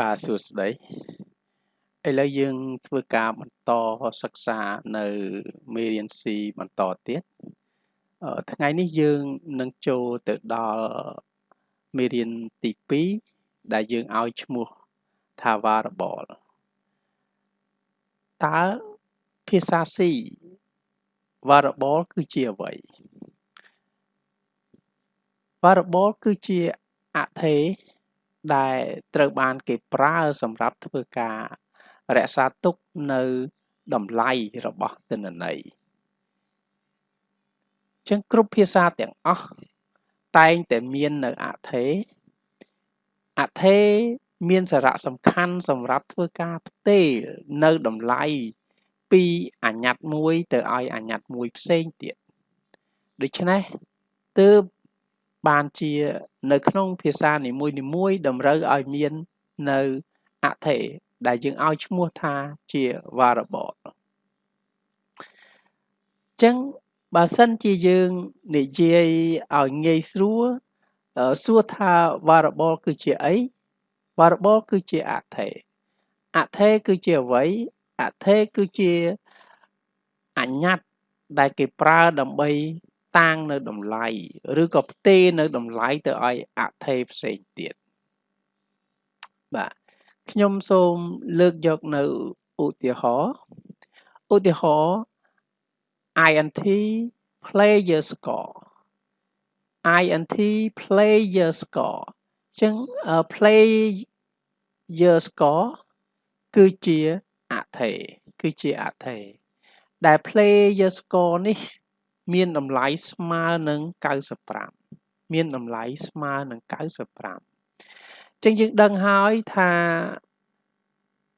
បាទសួស្តីឥឡូវយើងធ្វើការបន្តសិក្សានៅមេរៀន C បន្តទៀតថ្ងៃនេះយើងនឹងចូលទៅដល់មេរៀនទី2ដែលយើងឲ្យឈ្មោះថា variable តើភាសា C variable គឺជាអ្វី variable គឺជាអថេ ដែលត្រូវបានគេប្រើសម្រាប់ធ្វើការរក្សាទុកនៅតម្លៃរបស់ទិន្នន័យចឹងគ្រប់ភាសាទាំងអស់តែងតែមាននៅអថេអថេមានសារៈសំខាន់សម្រាប់ធ្វើការផ្ទេរនៅតម្លៃពីអញ្ញត្តិមួយទៅឲ្យអញ្ញត្តិមួយផ្សេងទៀតដូច្នេះទើប បានជានៅក្នុងភាសានីមួយៗតម្រូវឲ្យមាននៅអថេដែលយើងឲ្យឈ្មោះថាជា variable ចឹងបើសិនជាយើងនិយាយឲ្យងាយស្រួលសួរថា variable គឺជាអី variable គឺជាអថេអថេគឺជាអ្វីអថេគឺជាអញ្ញត្តិដែលគេប្រើដើម្បី តាំងនៅតម្លៃឬក៏ផ្ទេរនៅតម្លៃទៅឲ្យអថេផ្សេងទៀតបាទខ្ញុំសូមលើកយកនៅឧទាហរណ៍ឧទាហរណ៍ int player score int player score អញ្ចឹង player score គឺជាអថេគឺជាអថេដែល player score នេះ មានតម្លៃស្មើនឹង95មានតម្លៃស្មើនឹង95ចឹងយើងដឹងហើយថា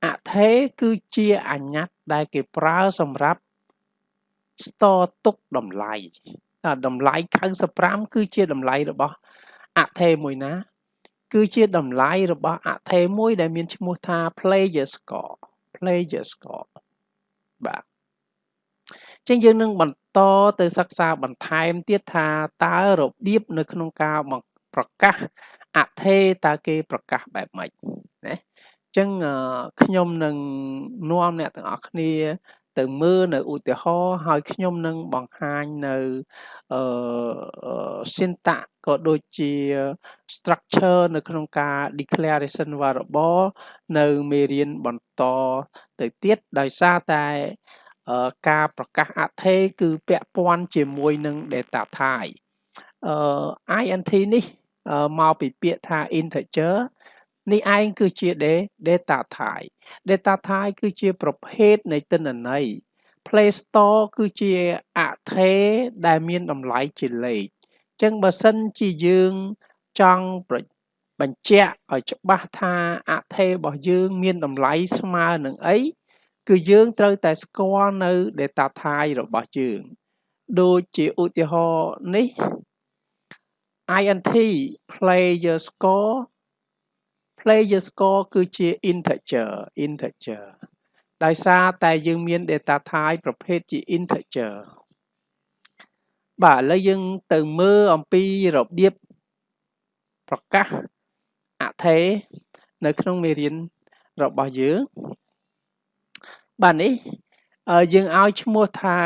អថេគឺជាអញ្ញត្តិដែលគេប្រើសម្រាប់ស្ទទុកតម្លៃតម្លៃ95គឺជាតម្លៃរបស់អថេមួយណា គឺជាតម្លៃរបស់អថេមួយដែលមានឈ្មោះថា player score player score បាទ ចឹងយើងនឹងបន្តទៅសិក្សាបន្ថែមទៀតថាតើរបៀបនៅក្នុងការប្រកាសអថេតើគេប្រកាសបែបម៉េចណាចឹងខ្ញុំនឹងនាំអ្នកទាំងអស់គ្នា ទៅមើលនៅឧទាហរណ៍ហើយខ្ញុំនឹងបង្ហាញនៅអឺ syntax ក៏ដូចជា structure នៅក្នុងការ declaration variable នៅមេរៀនបន្តទៅទៀតដោយសារតែ ការប្រកាសអថេគឺពាក់ព័ន្ធជាមួយនឹង data type អឺ int នេះមកពីពាក្យថា integer នេះឯងគឺជា data type data type គឺជាប្រភេទនៃទិន្នន័យ Play Store គឺជាអថេដែលមានតម្លៃជាលេខអញ្ចឹងបើសិនជាយើងចង់បញ្ជាក់ឲ្យច្បាស់ថាអថេរបស់យើងមានតម្លៃស្មើនឹងអី គឺយើងត្រូវតែស្គាល់នៅ data type របស់យើងដូចជាឧទាហរណ៍នេះ int player score player score គឺជា integer integer ដោយសារតែយើងមាន data type ប្រភេទជា integer បាទឥឡូវយើងទៅមើលអំពីរបៀបប្រកាសអថេនៅក្នុងមេរៀនរបស់យើង បាទនេះយើងឲ្យឈ្មោះថា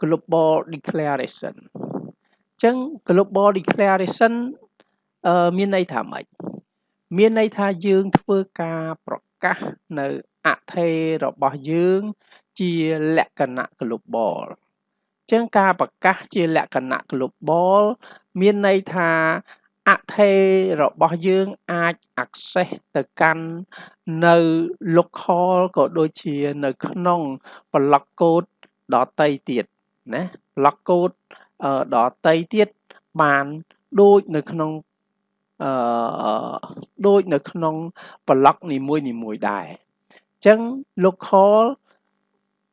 global declaration អញ្ចឹង global declaration មានន័យថាម៉េចមានន័យថាយើងធ្វើការប្រកាសនៅអថេរបស់យើង ជាលក្ខណៈ global ចឹងការប្រកាសជាលក្ខណៈ global មានន័យថា អថេរបស់យើងអាច access ទៅកាន់នៅ local ក៏ដូចជានៅក្នុង block code ដតីទៀតណា block code ដតីទៀតបានដូចនៅក្នុងអឺដូចនៅក្នុង block នីមួយនីមួយដែរអញ្ចឹង local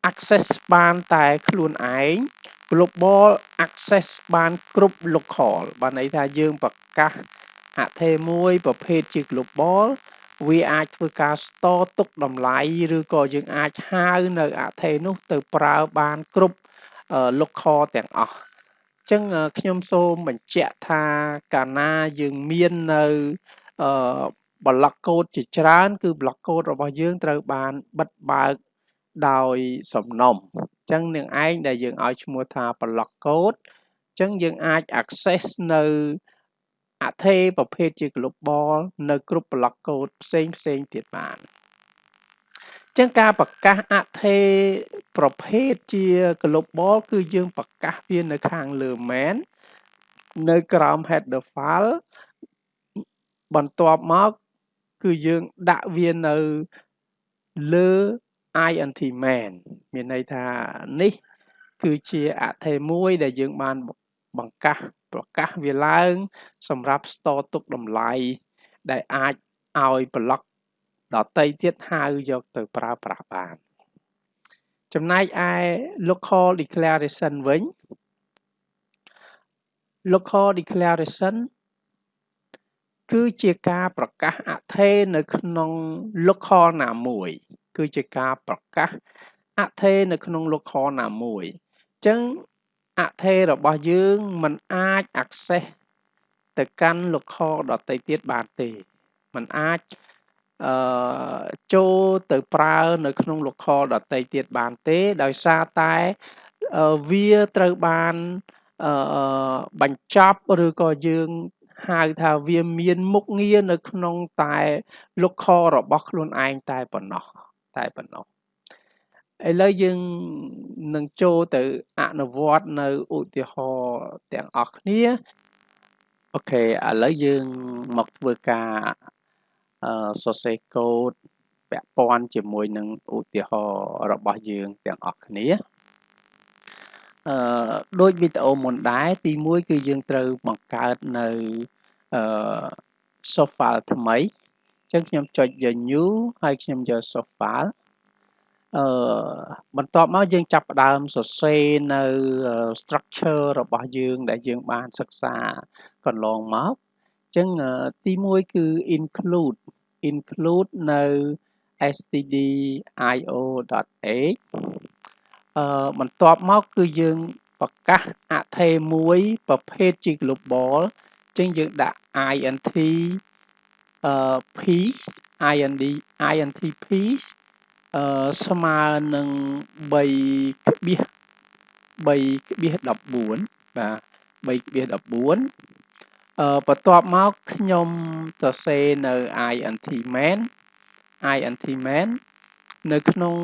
access បានតែខ្លួនឯង global access បានគ្រប់ local បានន័យថាយើងប្រកាសអថេមួយប្រភេទជា global វាអាចធ្វើការ store ទុកតម្លៃឬក៏យើងអាចហៅនៅអថេនោះទៅប្រើបានគ្រប់ local ទាំងអស់អញ្ចឹងខ្ញុំសូមបញ្ជាក់ថាកាលណាយើងមាននៅអឺ block code ជាច្រើន គឺ block code របស់យើងត្រូវបានបិទបើកដោយសំណុំអញ្ចឹងនឹងឯងដែលយើងឲ្យឈ្មោះថា block code អញ្ចឹងយើងអាច access នៅអថេប្រភេទជា global នៅគ្រប់ block code ផ្សេងផ្សេងទៀតបានចឹងការប្រកាសអថេប្រភេទជា global គឺយើងប្រកាសវានៅខាងលើ main នៅក្រោម header file បន្ទាប់មក គឺយើងដាក់វានៅលើ int main មានន័យថានេះ គឺជាអថេមួយដែលយើងបានបង្កាសប្រកាសវាឡើង សម្រាប់ store ទុកតម្លៃដែលអាចឲ្យ block ដតីទៀតហៅយកទៅប្រើប្រាស់បាន ចំណែកឯ local declaration វិញ local declaration គឺជាការប្រកាសអថេនៅក្នុង local ណាមួយ គឺជាការប្រកាសអថេនៅក្នុង local ណាមួយអញ្ចឹងអថេរបស់យើងមិនអាច access ទៅកាន់ local ដទៃទៀតបានទេมันអាចអឺចូលទៅប្រើនៅក្នុង local ដទៃទៀតបានទេដោយសារតែវាត្រូវបានអឺបញ្ចប់ឬក៏យើងហៅថាវាមានមុខងារនៅក្នុងតែ local របស់ខ្លួនឯងតែប៉ុណ្ណោះ តែប៉ុណ្ណោះឥឡូវយើងនឹងចូលទៅអនុវត្តនៅឧទាហរណ៍ទាំងអស់គ្នាអូខេឥឡូវយើងមកធ្វើការអឺសរសេរកូដពាក់ព័ន្ធជាមួយនឹងឧទាហរណ៍របស់យើងទាំងអស់គ្នាអឺដូចវីដេអូមុនដែរទី1គឺយើងត្រូវបង្កើតនៅអឺ source file ថ្មីអញ្ចឹងខ្ញុំចុចយក new ហើយខ្ញុំយក source file អឺបន្ទាប់មកយើងចាប់ផ្ដើមសរសេរនៅ structure របស់យើងដែលយើងបានសិក្សាកន្លងមកអញ្ចឹងទី1គឺ include include នៅ stdio.h អឺបន្ទាប់មកគឺយើងប្រកាសអថេមួយប្រភេទជា global ចឹងយើងដាក់ int អឺ piece ind int piece អឺស្មើនឹង3ក្បៀស3ក្បៀស14បាទ3ក្បៀស14អឺបន្ទាប់មកខ្ញុំសរសេរនៅ int main int main នៅក្នុង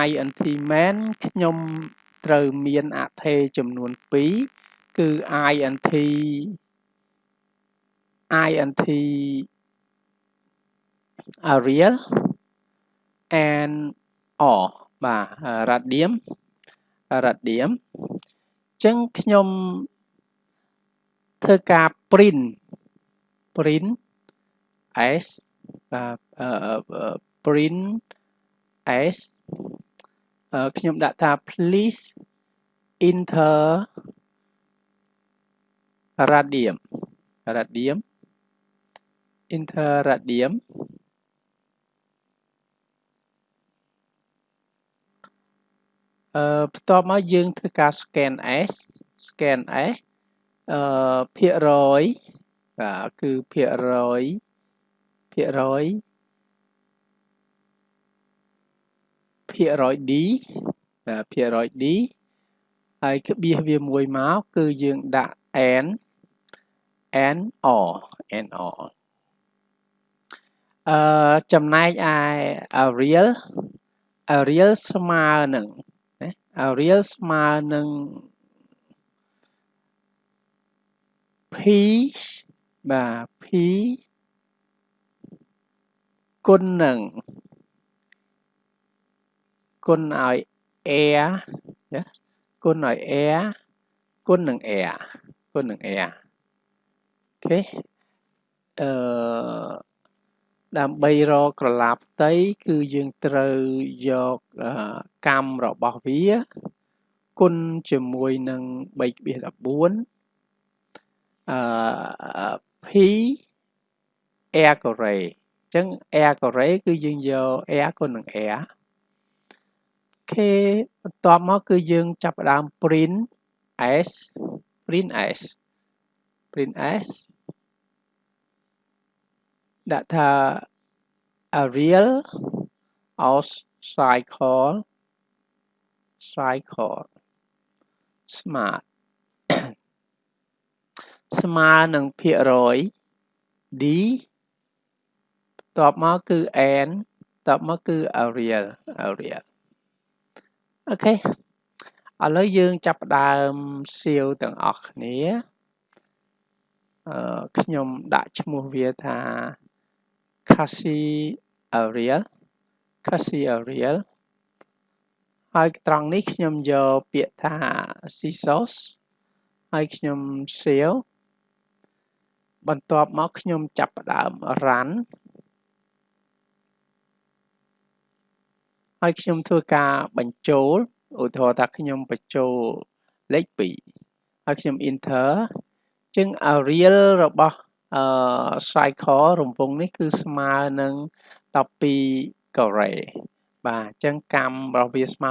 int main ខ្ញុំត្រូវមានអថេចំនួន2គឺ int int Arial and or បាទ radium radium អញ្ចឹងខ្ញុំធ្វើការ print print s បាទ print s ខ្ញុំដាក់ថា please enter radium radium enter radium អឺបន្ទាប់មកយើងធ្វើការ scan s scan s អឺភាគរយបាទគឺភាគរយភាគរយភាគរយ d បាទភាគរយ d ហើយក្បៀសវាមួយមកគឺយើងដាក់ n n or n or អឺចំណែកឯ Arial Arial ស្មើនឹង ណា Arial ស្មើនឹង p បាទ p គុណនឹងគុណឲ្យ air ណាគុណឲ្យ air គុណនឹង air គុណនឹង air អូខេអឺ ដើម្បីរកក្រឡាផ្ទៃគឺយើងត្រូវយកកម្មរបស់វា គុណជាមួយនឹង3.14អឺ p air array អញ្ចឹង air array គឺយើងយក air គុណនឹង air ខេបន្ទាប់មកគឺយើងចាប់ផ្ដើម print s print s print s ដាក់ថា Arial aus cycle cycle smart ស្មើនឹងភាគរយ d បន្ទាប់មកគឺ n បន្ទាប់មកគឺ Arial Arial អូខេឥឡូវយើងចាប់ផ្ដើមសៀវទាំងអស់គ្នាអឺខ្ញុំដាក់ឈ្មោះវាថា Cassie Arial Cassie Arial ហើយត្រង់នេះខ្ញុំយកពាក្យថា scissors ហើយខ្ញុំសៀវបន្ទាប់មកខ្ញុំចាប់ផ្ដើម run ហើយខ្ញុំធ្វើការបញ្ចូលឧទាហរណ៍ថាខ្ញុំបញ្ចូលលេខ2ហើយខ្ញុំ enter ចឹង Arial របស់ អឺ cycle រង្វង់នេះគឺស្មើនឹង12ការ៉េបាទអញ្ចឹងកម្មរបស់វាស្មើ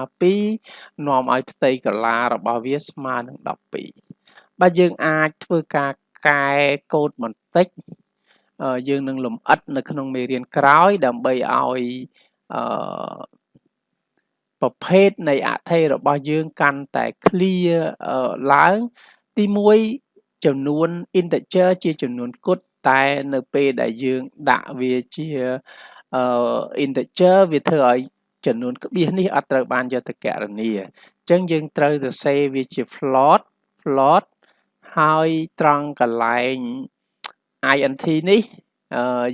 2នាំឲ្យផ្ទៃកលារបស់វាស្មើនឹង12បាទយើងអាចធ្វើការកែកូដបន្តិចយើងនឹងលំអិតនៅក្នុងមេរៀនក្រោយដើម្បីឲ្យអឺប្រភេទនៃអថេរបស់យើងកាន់តែ clear ឡើងទី1 ចំនួន integer ជាចំនួនគត់តែនៅពេលដែលយើងដាក់វាជាអឺ integer វាធ្វើឲ្យចំនួនក្បៀសនេះអត់ត្រូវបានយកទៅកណនាអញ្ចឹងយើងត្រូវទៅសេវាជា float float ហើយត្រង់កន្លែង int នេះ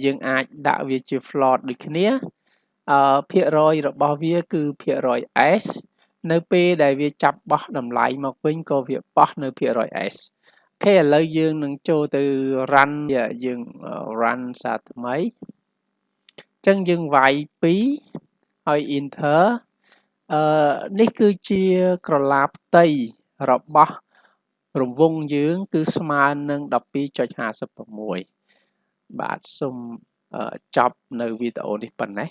យើងអាចដាក់វាជា float ដូចគ្នាអឺភាគរយរបស់វាគឺភាគរយ s នៅពេលដែលវាចាប់បោះតម្លៃមកវិញក៏វាបោះនៅភាគរយ s អូ ខេឥឡូវយើងនឹងចូលទៅ run យើង run សារថ្មីអញ្ចឹងយើងវាយ2ហើយ enter អឺនេះគឺជាក្រឡាផ្ទៃរបស់រង្វង់យើង គឺស្មើនឹង12.56បាទសូមចប់នៅវីដេអូនេះប៉ុណ្ណេះ